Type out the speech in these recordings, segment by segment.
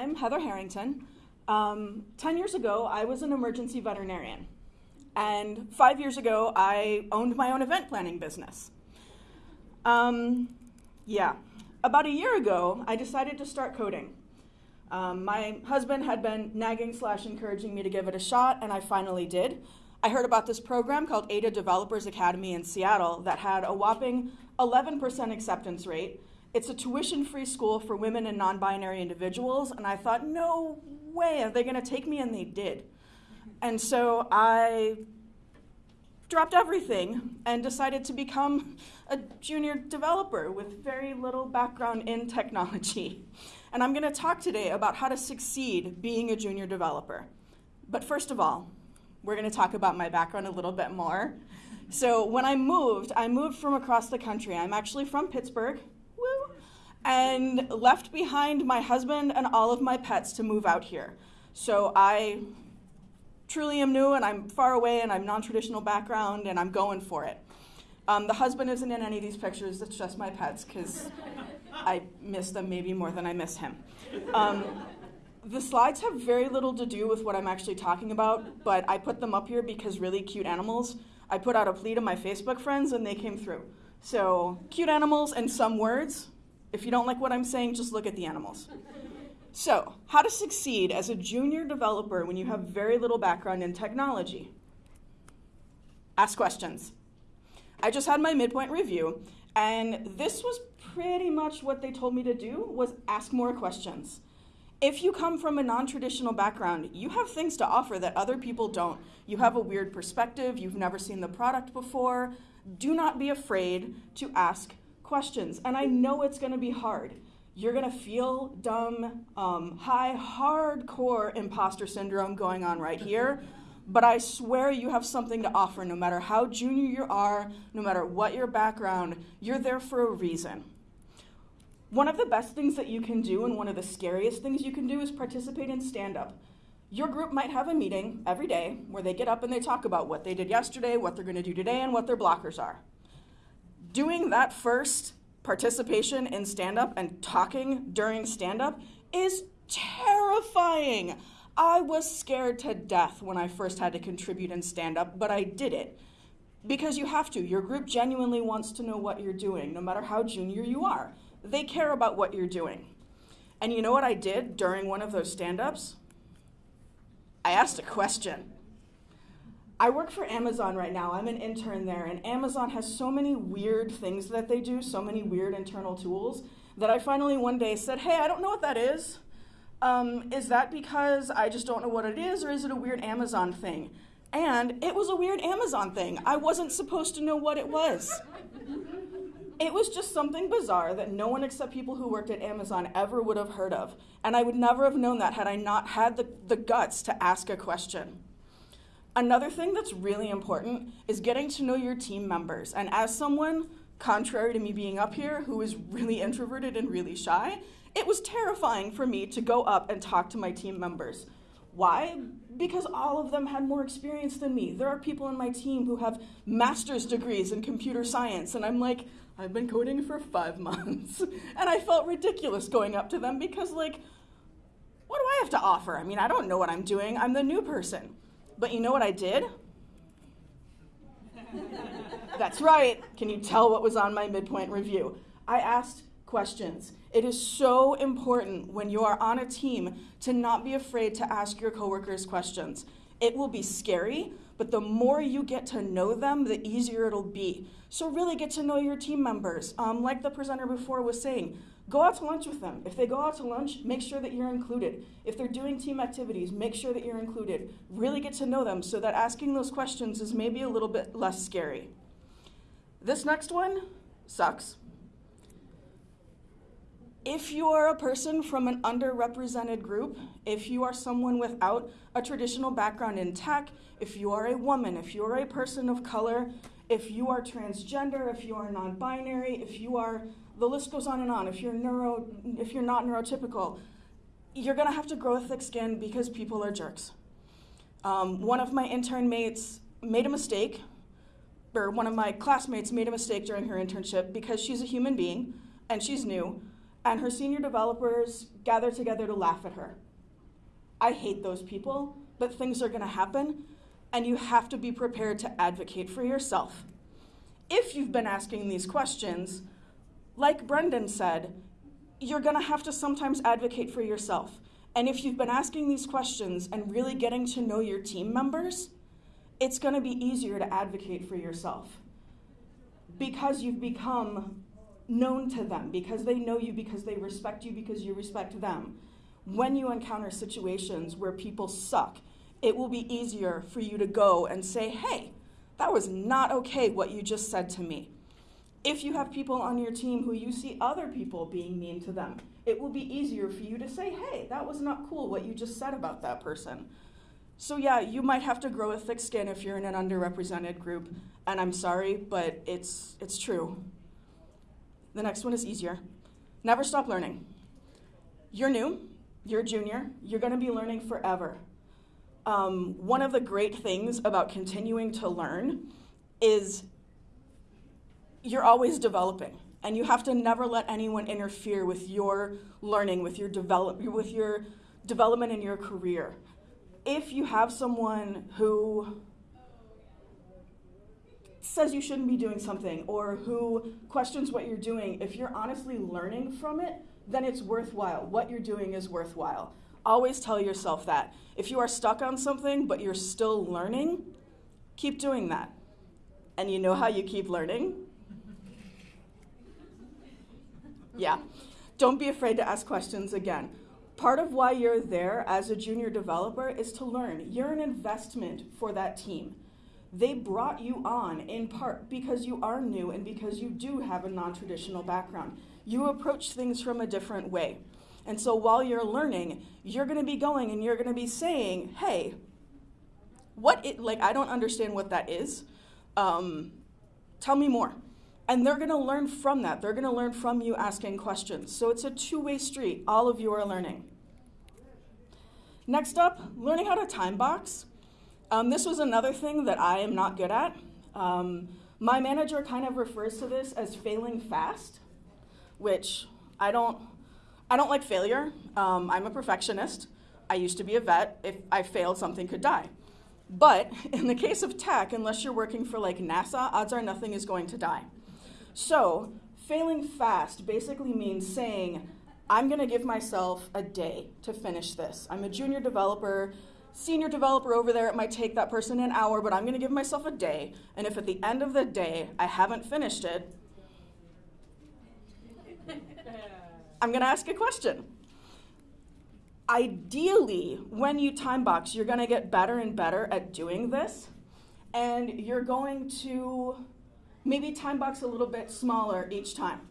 I'm Heather Harrington. Um, 10 years ago, I was an emergency veterinarian. And five years ago, I owned my own event planning business. Um, yeah. About a year ago, I decided to start coding. Um, my husband had been nagging slash encouraging me to give it a shot, and I finally did. I heard about this program called Ada Developers Academy in Seattle that had a whopping 11% acceptance rate. It's a tuition free school for women and non binary individuals, and I thought, no way, are they going to take me? And they did. And so I dropped everything and decided to become a junior developer with very little background in technology. And I'm going to talk today about how to succeed being a junior developer. But first of all, we're going to talk about my background a little bit more. So when I moved, I moved from across the country. I'm actually from Pittsburgh, and left behind my husband and all of my pets to move out here. So I truly am new and I'm far away and I'm non-traditional background and I'm going for it. Um, the husband isn't in any of these pictures, it's just my pets because I miss them maybe more than I miss him. Um, the slides have very little to do with what I'm actually talking about, but I put them up here because really cute animals. I put out a plea to my Facebook friends and they came through. So, cute animals and some words. If you don't like what I'm saying, just look at the animals. So, how to succeed as a junior developer when you have very little background in technology? Ask questions. I just had my midpoint review, and this was pretty much what they told me to do was ask more questions. If you come from a non-traditional background, you have things to offer that other people don't. You have a weird perspective, you've never seen the product before. Do not be afraid to ask questions. And I know it's going to be hard you're going to feel dumb, um, high, hardcore imposter syndrome going on right here. But I swear you have something to offer no matter how junior you are, no matter what your background, you're there for a reason. One of the best things that you can do, and one of the scariest things you can do, is participate in stand up. Your group might have a meeting every day where they get up and they talk about what they did yesterday, what they're going to do today, and what their blockers are. Doing that first participation in stand up and talking during stand up is terrifying. I was scared to death when I first had to contribute in stand up, but I did it. Because you have to. Your group genuinely wants to know what you're doing, no matter how junior you are. They care about what you're doing. And you know what I did during one of those stand ups? I asked a question. I work for Amazon right now. I'm an intern there, and Amazon has so many weird things that they do, so many weird internal tools, that I finally one day said, Hey, I don't know what that is. Um, is that because I just don't know what it is, or is it a weird Amazon thing? And it was a weird Amazon thing. I wasn't supposed to know what it was. It was just something bizarre that no one except people who worked at Amazon ever would have heard of. And I would never have known that had I not had the, the guts to ask a question. Another thing that's really important is getting to know your team members. And as someone, contrary to me being up here, who is really introverted and really shy, it was terrifying for me to go up and talk to my team members. Why? Because all of them had more experience than me. There are people in my team who have master's degrees in computer science, and I'm like, I've been coding for five months. and I felt ridiculous going up to them because, like, what do I have to offer? I mean, I don't know what I'm doing. I'm the new person. But you know what I did? That's right. Can you tell what was on my midpoint review? I asked questions. It is so important when you are on a team to not be afraid to ask your coworkers questions. It will be scary, but the more you get to know them, the easier it'll be. So, really get to know your team members. Um, like the presenter before was saying, Go out to lunch with them. If they go out to lunch, make sure that you're included. If they're doing team activities, make sure that you're included. Really get to know them so that asking those questions is maybe a little bit less scary. This next one sucks. If you are a person from an underrepresented group, if you are someone without a traditional background in tech, if you are a woman, if you are a person of color, if you are transgender, if you are non binary, if you are the list goes on and on. If you're neuro, if you're not neurotypical, you're gonna have to grow a thick skin because people are jerks. Um, one of my intern mates made a mistake, or one of my classmates made a mistake during her internship because she's a human being and she's new. And her senior developers gather together to laugh at her. I hate those people, but things are going to happen, and you have to be prepared to advocate for yourself. If you've been asking these questions, like Brendan said, you're going to have to sometimes advocate for yourself. And if you've been asking these questions and really getting to know your team members, it's going to be easier to advocate for yourself because you've become known to them, because they know you, because they respect you, because you respect them. When you encounter situations where people suck, it will be easier for you to go and say, hey, that was not okay what you just said to me. If you have people on your team who you see other people being mean to them, it will be easier for you to say, hey, that was not cool what you just said about that person. So, yeah, you might have to grow a thick skin if you're in an underrepresented group, and I'm sorry, but it's, it's true. The next one is easier. Never stop learning. You're new, you're a junior, you're going to be learning forever. Um, one of the great things about continuing to learn is you're always developing and you have to never let anyone interfere with your learning with your develop with your development in your career if you have someone who says you shouldn't be doing something or who questions what you're doing if you're honestly learning from it then it's worthwhile what you're doing is worthwhile always tell yourself that if you are stuck on something but you're still learning keep doing that and you know how you keep learning yeah. Don't be afraid to ask questions again. Part of why you're there as a junior developer is to learn. You're an investment for that team. They brought you on in part because you are new and because you do have a non traditional background. You approach things from a different way. And so while you're learning, you're going to be going and you're going to be saying, hey, what it, like, I don't understand what that is. Um, tell me more. And they're going to learn from that. They're going to learn from you asking questions. So it's a two way street. All of you are learning. Next up, learning how to time box. Um, this was another thing that I am not good at. Um, my manager kind of refers to this as failing fast, which I don't, I don't like failure. Um, I'm a perfectionist. I used to be a vet. If I failed, something could die. But in the case of tech, unless you're working for like NASA, odds are nothing is going to die. So, failing fast basically means saying, I'm going to give myself a day to finish this. I'm a junior developer. Senior developer over there, it might take that person an hour, but I'm going to give myself a day. And if at the end of the day I haven't finished it, I'm going to ask a question. Ideally, when you time box, you're going to get better and better at doing this. And you're going to maybe time box a little bit smaller each time.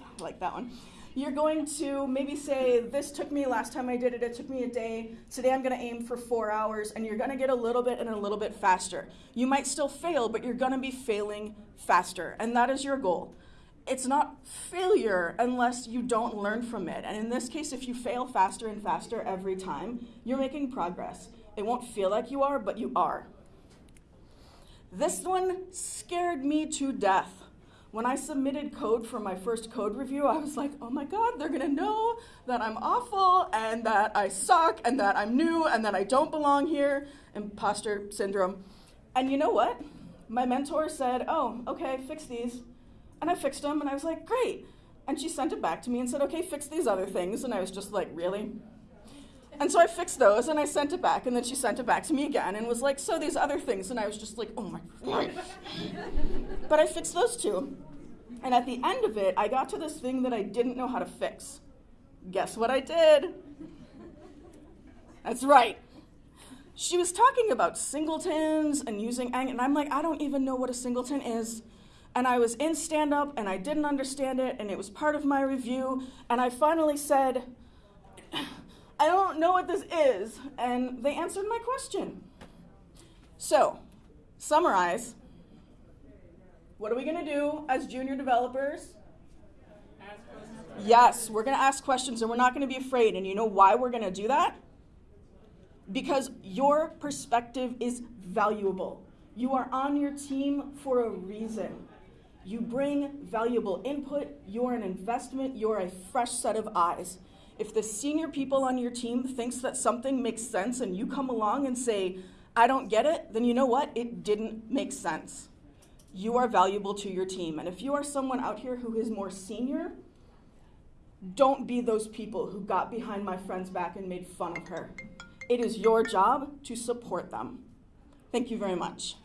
I Like that one. You're going to maybe say, This took me last time I did it, it took me a day. Today I'm going to aim for four hours, and you're going to get a little bit and a little bit faster. You might still fail, but you're going to be failing faster, and that is your goal. It's not failure unless you don't learn from it. And in this case, if you fail faster and faster every time, you're making progress. It won't feel like you are, but you are. This one scared me to death. When I submitted code for my first code review, I was like, oh my God, they're gonna know that I'm awful and that I suck and that I'm new and that I don't belong here, imposter syndrome. And you know what? My mentor said, oh, okay, fix these. And I fixed them and I was like, great. And she sent it back to me and said, okay, fix these other things. And I was just like, really? And so I fixed those and I sent it back, and then she sent it back to me again and was like, So these other things. And I was just like, Oh my God. but I fixed those two. And at the end of it, I got to this thing that I didn't know how to fix. Guess what I did? That's right. She was talking about singletons and using ang, and I'm like, I don't even know what a singleton is. And I was in stand up and I didn't understand it, and it was part of my review. And I finally said, don't know what this is. And they answered my question. So, summarize. What are we going to do as junior developers? Yes, we're going to ask questions and we're not going to be afraid. And you know why we're going to do that? Because your perspective is valuable. You are on your team for a reason. You bring valuable input, you're an investment, you're a fresh set of eyes. If the senior people on your team thinks that something makes sense and you come along and say, I don't get it, then you know what? It didn't make sense. You are valuable to your team. And if you are someone out here who is more senior, don't be those people who got behind my friend's back and made fun of her. It is your job to support them. Thank you very much.